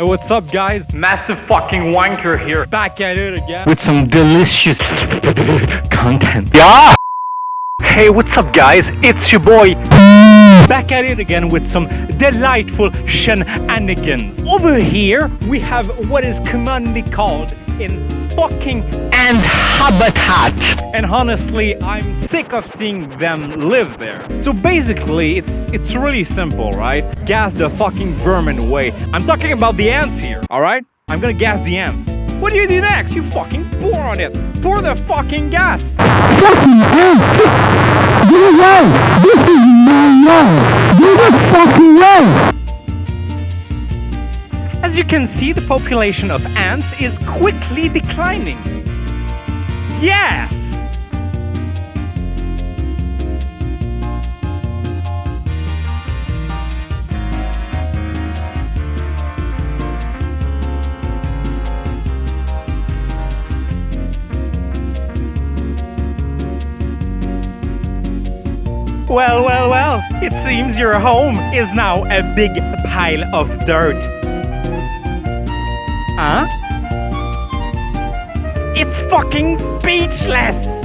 Hey, what's up, guys? Massive fucking wanker here. Back at it again. with some delicious content. Yeah! Hey, what's up, guys? It's your boy. Back at it again with some delightful shenanigans. Over here, we have what is commonly called in fucking And habitat. and honestly i'm sick of seeing them live there. So basically it's it's really simple right? Gas the fucking vermin away. I'm talking about the ants here all right? I'm gonna gas the ants. What do you do next? You fucking pour on it. Pour the fucking gas as you can see the population of ants is quickly declining yes Well, well, well, it seems your home is now a big pile of dirt. Huh? It's fucking speechless!